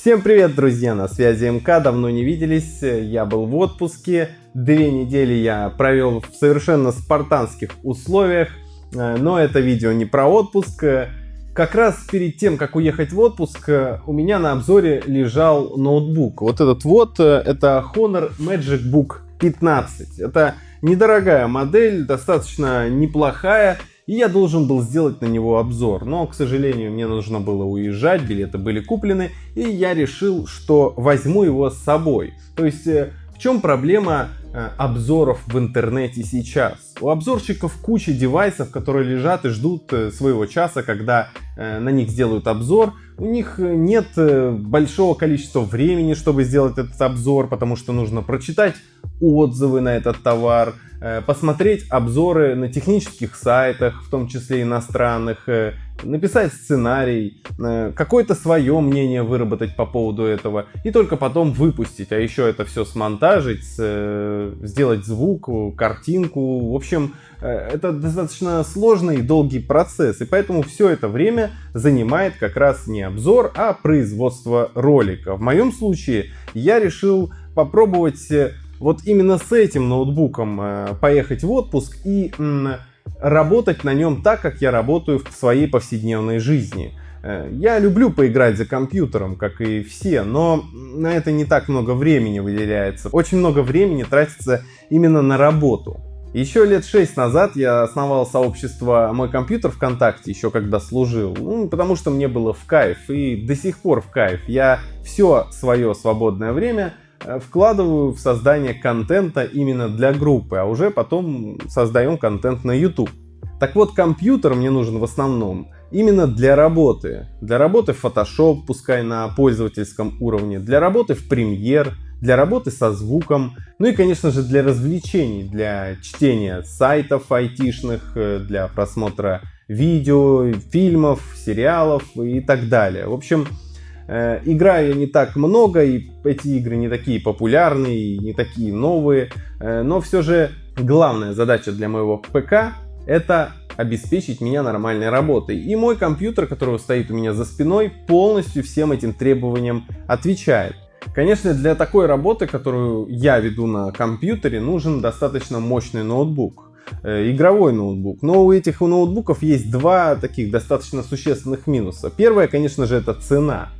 Всем привет, друзья! На связи МК, давно не виделись, я был в отпуске, две недели я провел в совершенно спартанских условиях, э, но это видео не про отпуск. Как раз перед тем, как уехать в отпуск, у меня на обзоре лежал ноутбук. Вот этот вот, э, это Honor Magic Book 15. Это недорогая модель, достаточно неплохая, и я должен был сделать на него обзор. Но, к сожалению, мне нужно было уезжать, билеты были куплены, и я решил, что возьму его с собой. То есть, э, в чем проблема э, обзоров в интернете сейчас? У обзорщиков куча девайсов, которые лежат и ждут э, своего часа, когда на них сделают обзор. У них нет большого количества времени, чтобы сделать этот обзор, потому что нужно прочитать отзывы на этот товар, Э, посмотреть обзоры на технических сайтах, в том числе иностранных, э, написать сценарий, э, какое-то свое мнение выработать по поводу этого и только потом выпустить. А еще это все смонтажить, сделать звук, картинку. В общем, это достаточно сложный и долгий процесс. И поэтому все это время занимает как раз не обзор, а производство ролика. В моем случае я решил попробовать вот именно с этим ноутбуком э, поехать в отпуск и работать на нем так, как я работаю в своей повседневной жизни. Э, я люблю поиграть за компьютером, как и все, но на это не так много времени выделяется. Очень много времени тратится именно на работу. Еще лет шесть назад я основал сообщество «Мой компьютер ВКонтакте», еще когда служил, ну, потому что мне было в кайф, и до сих пор в кайф. Я все свое свободное время Э, вкладываю в создание контента именно для группы, а уже потом создаем контент на YouTube. Так вот, компьютер мне нужен в основном именно для работы. Для работы в Photoshop, пускай на пользовательском уровне, для работы в Premiere, для работы со звуком, ну и, конечно же, для развлечений, для чтения сайтов айтишных, э, для просмотра видео, фильмов, сериалов и так далее. В общем, Э, играю я не так много, и эти игры не такие популярные, не такие новые, э, но все же главная задача для моего ПК это обеспечить меня нормальной работой. И мой компьютер, который стоит у меня за спиной, полностью всем этим требованиям отвечает. Конечно, для такой работы, которую я веду на компьютере, нужен достаточно мощный ноутбук э, игровой ноутбук. Но у этих ноутбуков есть два таких достаточно существенных минуса. Первое, конечно же, это цена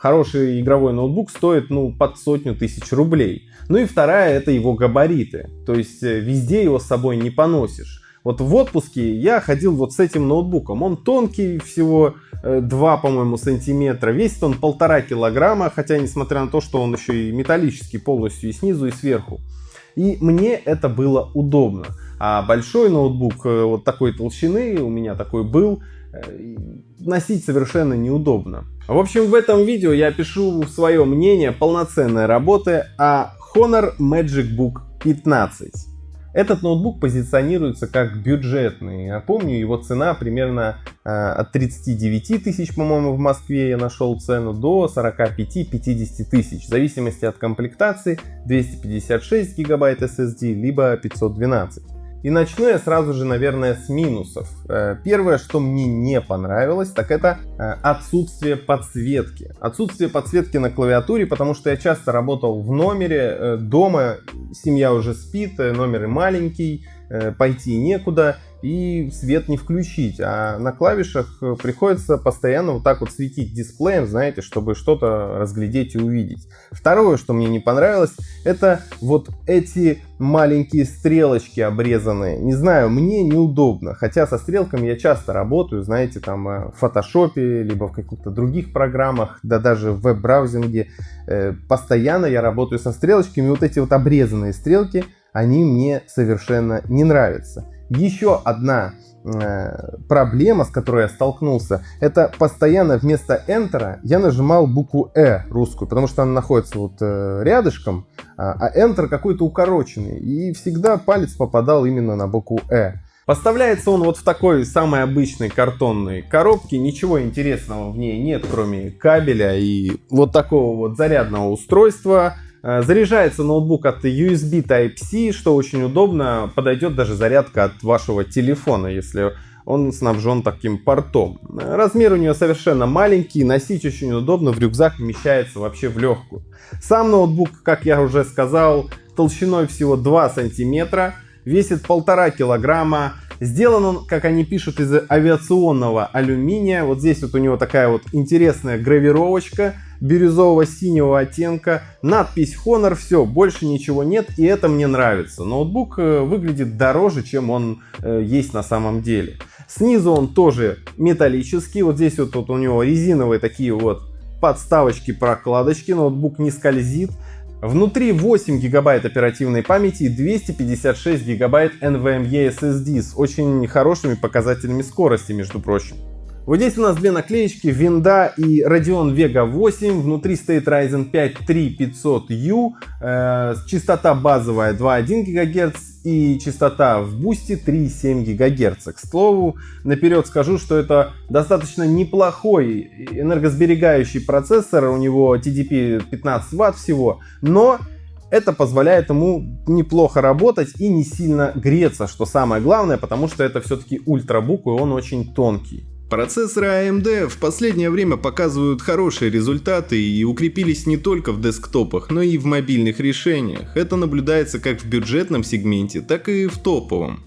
хороший игровой ноутбук стоит ну под сотню тысяч рублей. Ну и вторая это его габариты, то есть э, везде его с собой не поносишь. Вот в отпуске я ходил вот с этим ноутбуком. Он тонкий, всего 2, э, по-моему, сантиметра. Весит он полтора килограмма, хотя несмотря на то, что он еще и металлический полностью и снизу, и сверху. И мне это было удобно. А большой ноутбук э, вот такой толщины, у меня такой был, носить совершенно неудобно. В общем, в этом видео я пишу свое мнение полноценной работы о Honor Magic Book 15. Этот ноутбук позиционируется как бюджетный. Я помню, его цена примерно э, от 39 тысяч, по-моему, в Москве я нашел цену, до 45-50 тысяч. В зависимости от комплектации 256 гигабайт SSD, либо 512. И начну я сразу же, наверное, с минусов. Э, первое, что мне не понравилось, так это э, отсутствие подсветки. Отсутствие подсветки на клавиатуре, потому что я часто работал в номере, э, дома семья уже спит, номер маленький, пойти некуда и свет не включить. А на клавишах э, приходится постоянно вот так вот светить дисплеем, знаете, чтобы что-то разглядеть и увидеть. Второе, что мне не понравилось, это вот эти маленькие стрелочки обрезанные. Не знаю, мне неудобно. Хотя со стрелками я часто работаю, знаете, там э, в фотошопе, либо в каких-то других программах, да даже в веб-браузинге. Э, постоянно я работаю со стрелочками. Вот эти вот обрезанные стрелки, они мне совершенно не нравятся. Еще одна э, проблема, с которой я столкнулся, это постоянно вместо Enter я нажимал букву Э русскую, потому что она находится вот э, рядышком, а, а Enter какой-то укороченный, и всегда палец попадал именно на букву Э. Поставляется он вот в такой самой обычной картонной коробке, ничего интересного в ней нет, кроме кабеля и вот такого вот зарядного устройства, заряжается ноутбук от USB Type-C, что очень удобно. Подойдет даже зарядка от вашего телефона, если он снабжен таким портом. Размер у нее совершенно маленький, носить очень удобно, в рюкзак вмещается вообще в легкую. Сам ноутбук, как я уже сказал, толщиной всего 2 сантиметра, весит полтора килограмма, Сделан он, как они пишут, из авиационного алюминия. Вот здесь вот у него такая вот интересная гравировочка бирюзового-синего оттенка. Надпись Honor, все, больше ничего нет, и это мне нравится. Ноутбук э, выглядит дороже, чем он э, есть на самом деле. Снизу он тоже металлический. Вот здесь вот, вот у него резиновые такие вот подставочки, прокладочки. Ноутбук не скользит. Внутри 8 гигабайт оперативной памяти и 256 гигабайт NVMe SSD с очень хорошими показателями скорости, между прочим. Вот здесь у нас две наклеечки Винда и Radeon Vega 8. Внутри стоит Ryzen 5 3500U. Э, частота базовая 2,1 ГГц и частота в бусте 3,7 ГГц. К слову, наперед скажу, что это достаточно неплохой энергосберегающий процессор. У него TDP 15 Вт всего. Но это позволяет ему неплохо работать и не сильно греться, что самое главное, потому что это все-таки ультрабук и он очень тонкий. Процессоры AMD в последнее время показывают хорошие результаты и укрепились не только в десктопах, но и в мобильных решениях. Это наблюдается как в бюджетном сегменте, так и в топовом.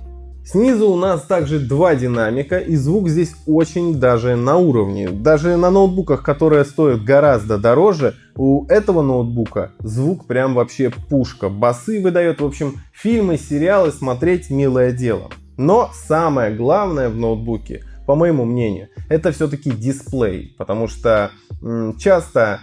Снизу у нас также два динамика и звук здесь очень даже на уровне. Даже на ноутбуках, которые стоят гораздо дороже, у этого ноутбука звук прям вообще пушка. Басы выдает, в общем, фильмы, сериалы смотреть милое дело. Но самое главное в ноутбуке – по моему мнению, это все-таки дисплей, потому что часто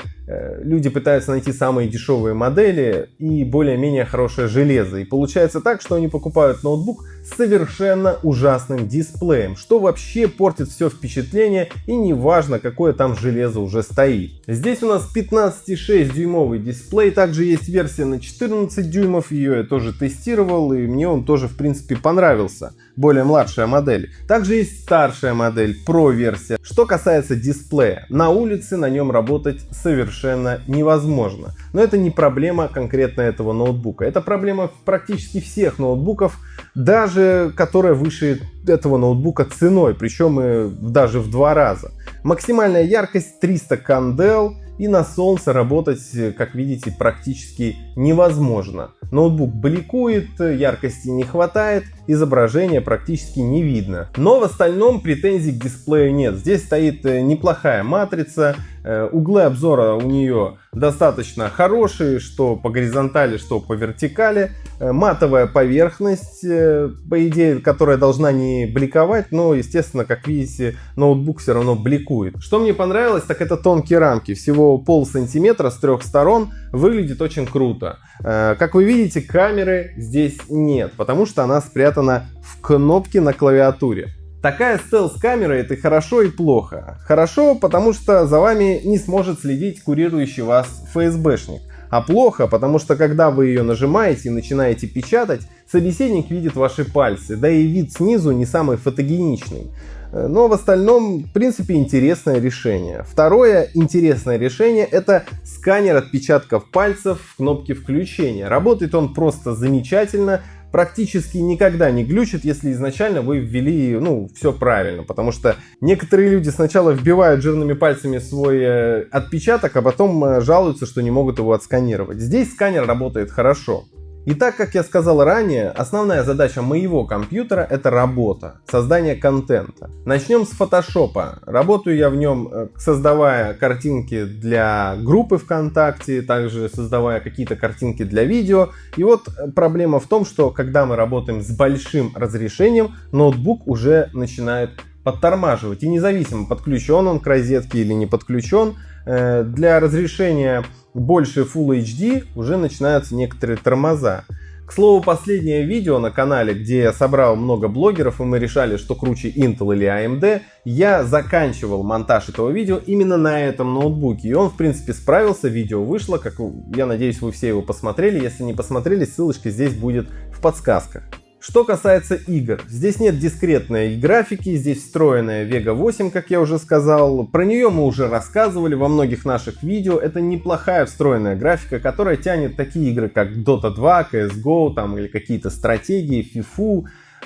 люди пытаются найти самые дешевые модели и более-менее хорошее железо. И получается так, что они покупают ноутбук с совершенно ужасным дисплеем, что вообще портит все впечатление и неважно какое там железо уже стоит. Здесь у нас 15,6 дюймовый дисплей, также есть версия на 14 дюймов, ее я тоже тестировал и мне он тоже в принципе понравился, более младшая модель. Также есть старшая модель, Pro версия. Что касается дисплея, на улице на нем работать совершенно совершенно невозможно. Но это не проблема конкретно этого ноутбука. Это проблема практически всех ноутбуков, даже которая выше этого ноутбука ценой, причем и даже в два раза. Максимальная яркость 300 кандел и на солнце работать, как видите, практически невозможно. Ноутбук бликует, яркости не хватает, изображение практически не видно. Но в остальном претензий к дисплею нет. Здесь стоит э, неплохая матрица, э, углы обзора у нее достаточно хорошие, что по горизонтали, что по вертикали. Э, матовая поверхность, по идее, которая должна не бликовать, но, естественно, как видите, ноутбук все равно бликует. Что мне понравилось, так это тонкие рамки. Всего пол сантиметра с трех сторон. Выглядит очень круто. Как вы видите, камеры здесь нет, потому что она спрятана в кнопке на клавиатуре. Такая стелс-камера это хорошо и плохо. Хорошо, потому что за вами не сможет следить курирующий вас ФСБшник. А плохо, потому что когда вы ее нажимаете и начинаете печатать, собеседник видит ваши пальцы, да и вид снизу не самый фотогеничный. Но в остальном, в принципе, интересное решение. Второе интересное решение это сканер отпечатков пальцев в кнопке включения. Работает он просто замечательно, практически никогда не глючит, если изначально вы ввели, ну, все правильно. Потому что некоторые люди сначала вбивают жирными пальцами свой э, отпечаток, а потом э, жалуются, что не могут его отсканировать. Здесь сканер работает хорошо. И так, как я сказал ранее, основная задача моего компьютера это работа, создание контента. Начнем с фотошопа. Работаю я в нем, э, создавая картинки для группы ВКонтакте, также создавая какие-то картинки для видео. И вот э, проблема в том, что когда мы работаем с большим разрешением, ноутбук уже начинает подтормаживать. И независимо, подключен он к розетке или не подключен, э, для разрешения больше Full HD уже начинаются некоторые тормоза. К слову, последнее видео на канале, где я собрал много блогеров и мы решали, что круче Intel или AMD, я заканчивал монтаж этого видео именно на этом ноутбуке. И он, в принципе, справился, видео вышло, как я надеюсь, вы все его посмотрели. Если не посмотрели, ссылочка здесь будет в подсказках. Что касается игр, здесь нет дискретной графики, здесь встроенная Vega 8, как я уже сказал. Про нее мы уже рассказывали во многих наших видео. Это неплохая встроенная графика, которая тянет такие игры, как Dota 2, CSGO там, или какие-то стратегии, FIFA.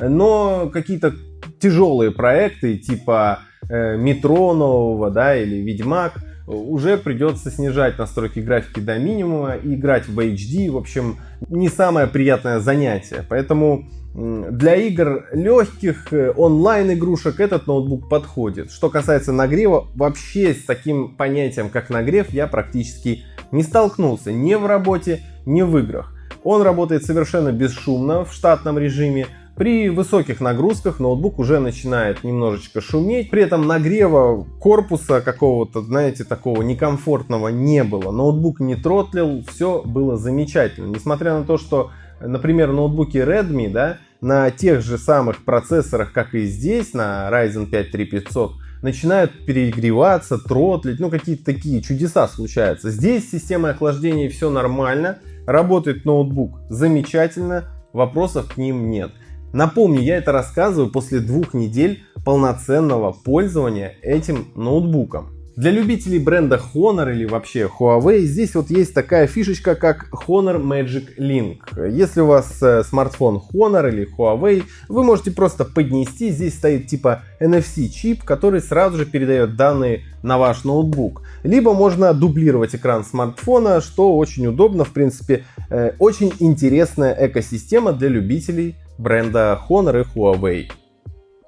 Но какие-то тяжелые проекты типа э, Метро нового, да, или Ведьмак, уже придется снижать настройки графики до минимума и играть в HD. В общем, не самое приятное занятие. Поэтому для игр легких, э, онлайн игрушек этот ноутбук подходит. Что касается нагрева, вообще с таким понятием, как нагрев, я практически не столкнулся ни в работе, ни в играх. Он работает совершенно бесшумно в штатном режиме, при высоких нагрузках ноутбук уже начинает немножечко шуметь, при этом нагрева корпуса какого-то, знаете, такого некомфортного не было. Ноутбук не тротлил, все было замечательно. Несмотря на то, что, например, ноутбуки Redmi, да, на тех же самых процессорах, как и здесь, на Ryzen 5 3500, начинают перегреваться, тротлить, ну какие-то такие чудеса случаются. Здесь с системой охлаждения все нормально, работает ноутбук замечательно, вопросов к ним нет. Напомню, я это рассказываю после двух недель полноценного пользования этим ноутбуком. Для любителей бренда Honor или вообще Huawei здесь вот есть такая фишечка, как Honor Magic Link. Если у вас э, смартфон Honor или Huawei, вы можете просто поднести, здесь стоит типа NFC чип, который сразу же передает данные на ваш ноутбук. Либо можно дублировать экран смартфона, что очень удобно, в принципе, э, очень интересная экосистема для любителей бренда Honor и Huawei.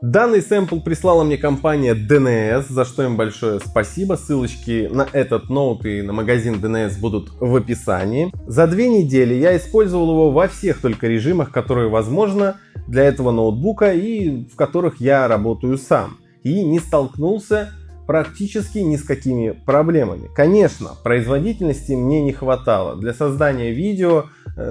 Данный сэмпл прислала мне компания DNS, за что им большое спасибо. Ссылочки на этот ноут и на магазин DNS будут в описании. За две недели я использовал его во всех только режимах, которые возможно для этого ноутбука и в которых я работаю сам. И не столкнулся практически ни с какими проблемами. Конечно, производительности мне не хватало. Для создания видео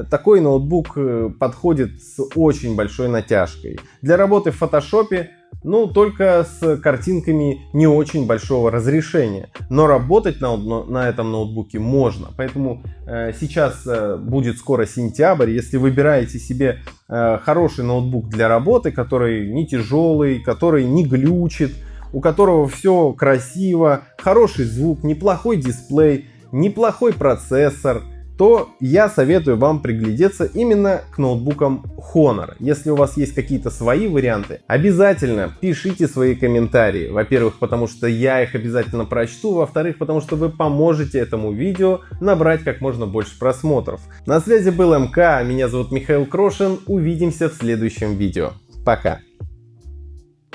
такой ноутбук э, подходит с очень большой натяжкой. Для работы в фотошопе ну, только с картинками не очень большого разрешения. Но работать на, на этом ноутбуке можно. Поэтому э, сейчас э, будет скоро сентябрь. Если выбираете себе э, хороший ноутбук для работы, который не тяжелый, который не глючит, у которого все красиво, хороший звук, неплохой дисплей, неплохой процессор, то я советую вам приглядеться именно к ноутбукам Honor. Если у вас есть какие-то свои варианты, обязательно пишите свои комментарии. Во-первых, потому что я их обязательно прочту, во-вторых, потому что вы поможете этому видео набрать как можно больше просмотров. На связи был МК, меня зовут Михаил Крошин, увидимся в следующем видео. Пока!